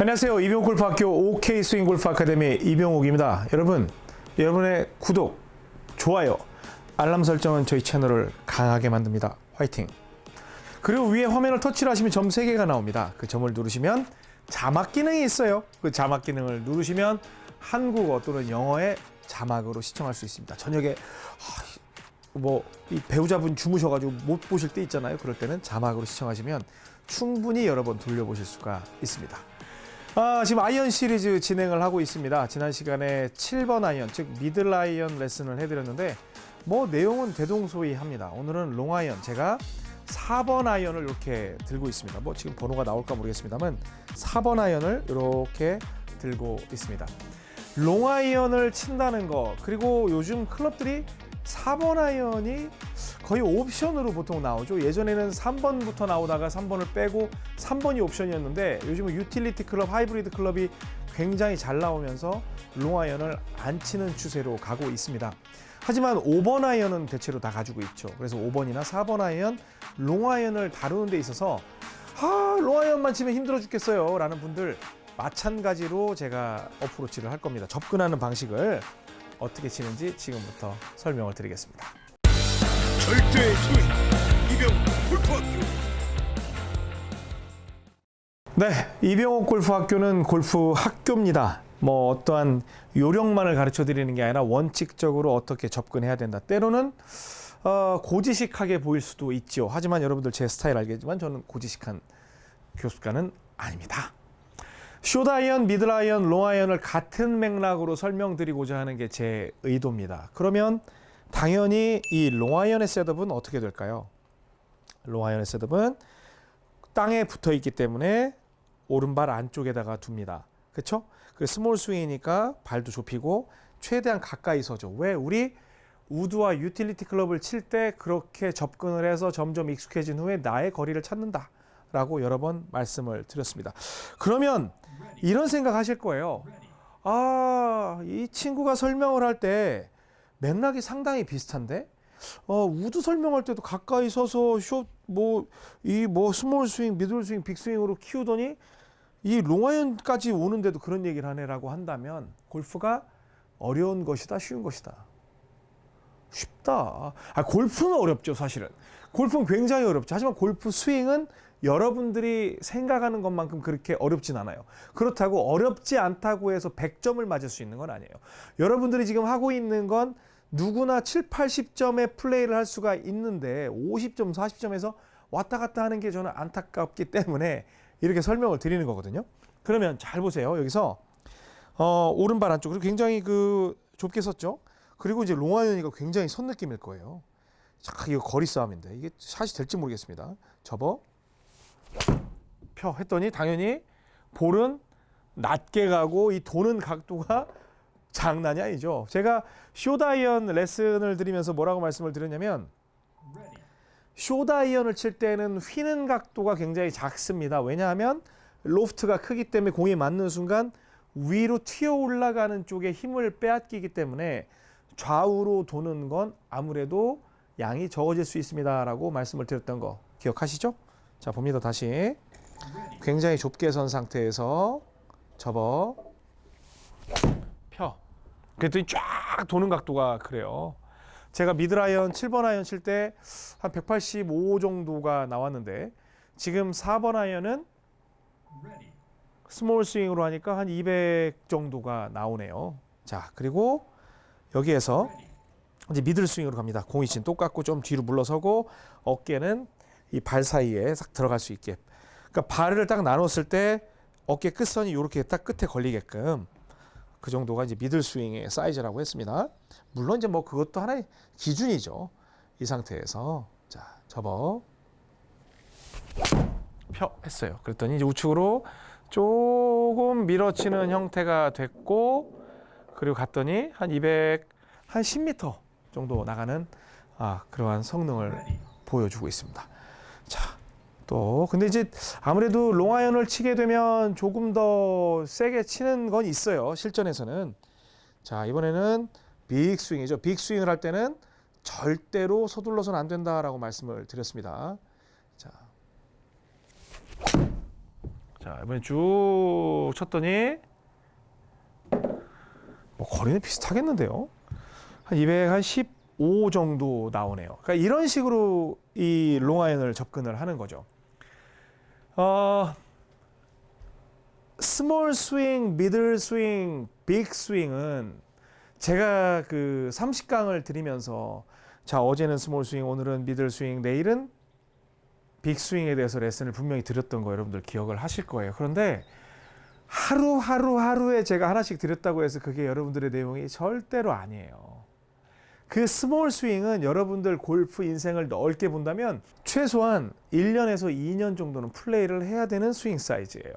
안녕하세요. 이병옥 골프학교 OK 스윙 골프 아카데미 이병옥입니다. 여러분, 여러분의 구독, 좋아요, 알람 설정은 저희 채널을 강하게 만듭니다. 화이팅! 그리고 위에 화면을 터치를 하시면 점 3개가 나옵니다. 그 점을 누르시면 자막 기능이 있어요. 그 자막 기능을 누르시면 한국어 또는 영어의 자막으로 시청할 수 있습니다. 저녁에 뭐이 배우자분 주무셔가지고 못 보실 때 있잖아요. 그럴 때는 자막으로 시청하시면 충분히 여러 번 돌려보실 수가 있습니다. 아, 지금 아이언 시리즈 진행을 하고 있습니다. 지난 시간에 7번 아이언, 즉 미들 아이언 레슨을 해드렸는데 뭐 내용은 대동소이합니다. 오늘은 롱 아이언, 제가 4번 아이언을 이렇게 들고 있습니다. 뭐 지금 번호가 나올까 모르겠습니다만 4번 아이언을 이렇게 들고 있습니다. 롱 아이언을 친다는 거 그리고 요즘 클럽들이 4번 아이언이 거의 옵션으로 보통 나오죠. 예전에는 3번부터 나오다가 3번을 빼고 3번이 옵션이었는데 요즘은 유틸리티 클럽, 하이브리드 클럽이 굉장히 잘 나오면서 롱 아이언을 안 치는 추세로 가고 있습니다. 하지만 5번 아이언은 대체로 다 가지고 있죠. 그래서 5번이나 4번 아이언, 롱 아이언을 다루는 데 있어서 아, 롱 아이언만 치면 힘들어 죽겠어요. 라는 분들 마찬가지로 제가 어프로치를 할 겁니다. 접근하는 방식을 어떻게 치는지 지금부터 설명을 드리겠습니다. 절대 소위 이병 골프학교 네, 이병옥 골프학교는 골프 학교입니다. 뭐 어떠한 요령만을 가르쳐 드리는 게 아니라 원칙적으로 어떻게 접근해야 된다. 때로는 어, 고지식하게 보일 수도 있죠. 하지만 여러분들 제 스타일 알겠지만 저는 고지식한 교수가는 아닙니다. 숏아이언, 미들아이언, 롱아이언을 같은 맥락으로 설명드리고자 하는 게 제 의도입니다. 그러면 당연히 이 롱아이언의 setup은 어떻게 될까요? 롱아이언의 setup은 땅에 붙어 있기 때문에 오른발 안쪽에다가 둡니다. 그렇죠? 그 small 스윙이니까 발도 좁히고 최대한 가까이 서죠. 왜? 우리 우드와 유틸리티 클럽을 칠 때 그렇게 접근을 해서 점점 익숙해진 후에 나의 거리를 찾는다. 라고 여러 번 말씀을 드렸습니다. 그러면 이런 생각 하실 거예요. 아, 이 친구가 설명을 할 때 맥락이 상당히 비슷한데? 어, 우드 설명할 때도 가까이 서서 숏, 뭐, 이뭐 small swing, middle swing, big swing으로 키우더니 이 롱아이언까지 오는데도 그런 얘기를 하네라고 한다면 골프가 어려운 것이다, 쉬운 것이다. 쉽다. 아, 골프는 어렵죠, 사실은. 골프는 굉장히 어렵죠. 하지만 골프 스윙은 여러분들이 생각하는 것만큼 그렇게 어렵진 않아요. 그렇다고 어렵지 않다고 해서 100점을 맞을 수 있는 건 아니에요. 여러분들이 지금 하고 있는 건 누구나 7, 80점의 플레이를 할 수가 있는데 50점, 40점에서 왔다 갔다 하는 게 저는 안타깝기 때문에 이렇게 설명을 드리는 거거든요. 그러면 잘 보세요. 여기서 어, 오른발 안쪽으로 굉장히 그 좁게 섰죠. 그리고 이제 롱아이언이가 굉장히 선 느낌일 거예요. 자, 이거 거리 싸움인데 이게 샷이 될지 모르겠습니다. 접어 펴 했더니 당연히 볼은 낮게 가고 이 도는 각도가 장난이 아니죠. 제가 short 아이언 레슨을 드리면서 뭐라고 말씀을 드렸냐면 short 아이언을 칠 때는 휘는 각도가 굉장히 작습니다. 왜냐하면 로프트가 크기 때문에 공이 맞는 순간 위로 튀어 올라가는 쪽에 힘을 빼앗기기 때문에 좌우로 도는 건 아무래도 양이 적어질 수 있습니다 라고 말씀을 드렸던 거 기억하시죠? 자 봅니다. 다시. 굉장히 좁게 선 상태에서 접어. 펴. 그랬더니 쫙 도는 각도가 그래요. 제가 middle 아이언 7번 아이언 칠 때 한 185 정도가 나왔는데 지금 4번 아이언은 small swing으로 하니까 한 200 정도가 나오네요. 자 그리고 여기에서 이제 middle swing으로 갑니다. 공이 지금 똑같고 좀 뒤로 물러서고 어깨는 이 발 사이에 싹 들어갈 수 있게. 그러니까 발을 딱 나눴을 때 어깨 끝선이 이렇게 딱 끝에 걸리게끔 그 정도가 이제 middle swing의 사이즈라고 했습니다. 물론 이제 뭐 그것도 하나의 기준이죠. 이 상태에서 자 접어 펴 했어요. 그랬더니 이제 우측으로 조금 밀어치는 형태가 됐고 그리고 갔더니 한 200, 한 10m 정도 나가는 아, 그러한 성능을 보여주고 있습니다. 자, 또 근데 이제 아무래도 롱아이언을 치게 되면 조금 더 세게 치는 건 있어요. 실전에서는. 자, 이번에는 빅 스윙이죠. 빅 스윙을 할 때는 절대로 서둘러서는 안 된다라고 말씀을 드렸습니다. 자. 자, 자, 이번에 쭉 쳤더니 뭐 거리는 비슷하겠는데요. 한 215 정도 나오네요. 그러니까 이런 식으로 이 롱아이언을 접근을 하는 거죠. 어, small swing, middle swing, big swing은 제가 그 30강을 드리면서 자 어제는 small swing, 오늘은 middle swing, 내일은 big swing에 대해서 레슨을 분명히 드렸던 거 여러분들 기억을 하실 거예요. 그런데 하루 하루 하루에 제가 하나씩 드렸다고 해서 그게 여러분들의 내용이 절대로 아니에요. 그 small swing은 여러분들 골프 인생을 넓게 본다면 최소한 1년에서 2년 정도는 플레이를 해야 되는 스윙 사이즈예요.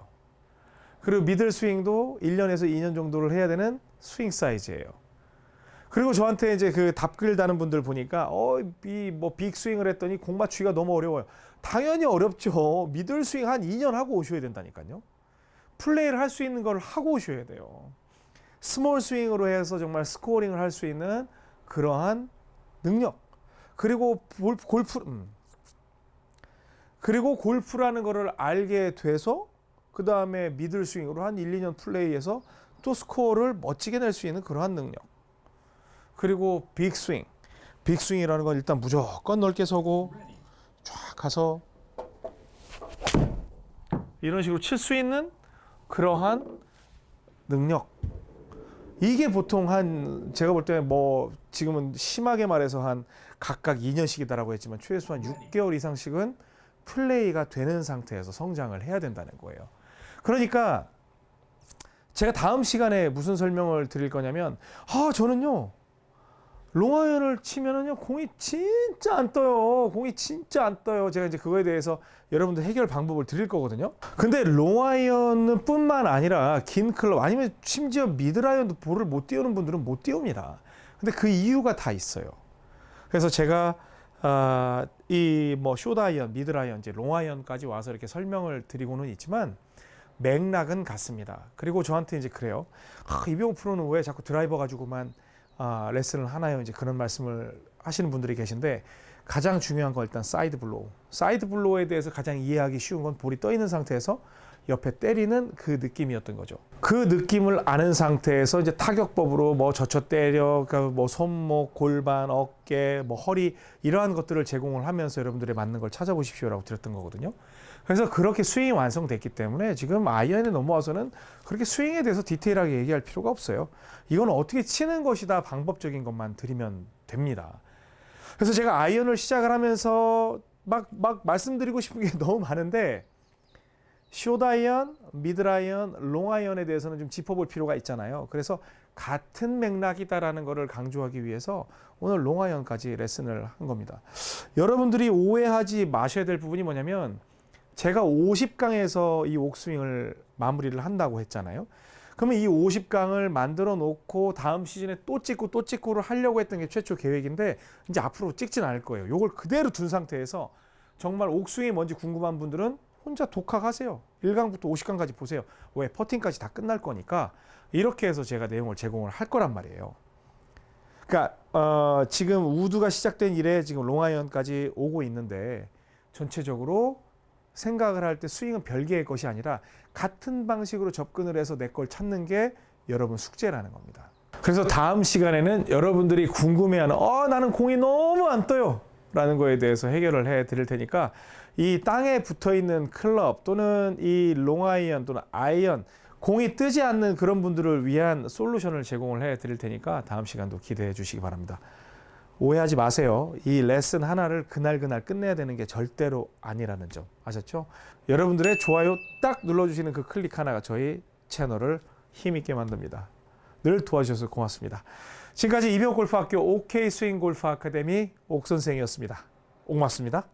그리고 middle swing도 1년에서 2년 정도를 해야 되는 스윙 사이즈예요. 그리고 저한테 이제 그 답글 다는 분들 보니까 어이뭐 big swing을 했더니 공 맞추기가 너무 어려워요. 당연히 어렵죠. middle swing 한 2년 하고 오셔야 된다니까요. 플레이를 할 수 있는 걸 하고 오셔야 돼요. small swing으로 해서 정말 scoring을 할 수 있는 그러한 능력. 그리고 골- 골프 음. 그리고 골프라는 거를 알게 돼서 그 다음에 middle swing으로 한 1, 2년 플레이해서 또 스코어를 멋지게 낼 수 있는 그러한 능력. 그리고 big swing. big swing이라는 건 일단 무조건 넓게 서고 쫙 가서 이런 식으로 칠 수 있는 그러한 능력. 이게 보통 한 제가 볼 때 뭐 지금은 심하게 말해서 한 각각 2년씩이다라고 했지만 최소한 6개월 이상씩은 플레이가 되는 상태에서 성장을 해야 된다는 거예요. 그러니까 제가 다음 시간에 무슨 설명을 드릴 거냐면 아 저는요 롱아이언을 치면은요 공이 진짜 안 떠요. 공이 진짜 안 떠요. 제가 이제 그거에 대해서 여러분들 해결 방법을 드릴 거거든요. 근데 롱아이언은 뿐만 아니라 긴 클럽 아니면 심지어 미드라이언도 볼을 못 띄우는 분들은 못 띄웁니다. 근데 그 이유가 다 있어요. 그래서 제가 아, 이뭐 short 아이언, middle 아이언, 이제 롱아이언까지 와서 이렇게 설명을 드리고는 있지만 맥락은 같습니다. 그리고 저한테 이제 그래요. 아, 이병옥 프로는 왜 자꾸 드라이버 가지고만 아, 레슨을 하나요? 이제 그런 말씀을 하시는 분들이 계신데 가장 중요한 건 일단 side blow. side blow에 대해서 가장 이해하기 쉬운 건 볼이 떠 있는 상태에서 옆에 때리는 그 느낌이었던 거죠. 그 느낌을 아는 상태에서 이제 타격법으로 뭐 젖혀 때려, 그러니까 뭐 손목, 골반, 어깨, 뭐 허리 이러한 것들을 제공을 하면서 여러분들이 맞는 걸 찾아보십시오라고 드렸던 거거든요. 그래서 그렇게 스윙이 완성됐기 때문에 지금 아이언에 넘어와서는 그렇게 스윙에 대해서 디테일하게 얘기할 필요가 없어요. 이건 어떻게 치는 것이다 방법적인 것만 드리면 됩니다. 그래서 제가 아이언을 시작을 하면서 막, 막 말씀드리고 싶은 게 너무 많은데 short 아이언, middle 아이언, 롱아이언에 대해서는 좀 짚어볼 필요가 있잖아요. 그래서 같은 맥락이다라는 것을 강조하기 위해서 오늘 롱아이언까지 레슨을 한 겁니다. 여러분들이 오해하지 마셔야 될 부분이 뭐냐면 제가 50강에서 이 옥스윙을 마무리를 한다고 했잖아요. 그러면 이 50강을 만들어 놓고 다음 시즌에 또 찍고 또 찍고를 하려고 했던 게 최초 계획인데 이제 앞으로 찍진 않을 거예요. 요걸 그대로 둔 상태에서 정말 옥스윙이 뭔지 궁금한 분들은 혼자 독학하세요. 1강부터 50강까지 보세요. 왜 퍼팅까지 다 끝날 거니까 이렇게 해서 제가 내용을 제공을 할 거란 말이에요. 그러니까 어, 지금 우드가 시작된 이래 지금 롱아이언까지 오고 있는데 전체적으로 생각을 할 때 스윙은 별개의 것이 아니라 같은 방식으로 접근을 해서 내 걸 찾는 게 여러분 숙제라는 겁니다. 그래서 다음 시간에는 여러분들이 궁금해하는 어 나는 공이 너무 안 떠요 라는 거에 대해서 해결을 해 드릴 테니까 이 땅에 붙어 있는 클럽 또는 이 롱아이언 또는 아이언 공이 뜨지 않는 그런 분들을 위한 솔루션을 제공을 해 드릴 테니까 다음 시간도 기대해 주시기 바랍니다. 오해하지 마세요. 이 레슨 하나를 그날그날 끝내야 되는 게 절대로 아니라는 점 아셨죠? 여러분들의 좋아요 딱 눌러주시는 그 클릭 하나가 저희 채널을 힘있게 만듭니다. 늘 도와주셔서 고맙습니다. 지금까지 이병옥골프학교 OK 스윙 골프 아카데미 옥 선생이었습니다. 옥 맞습니다.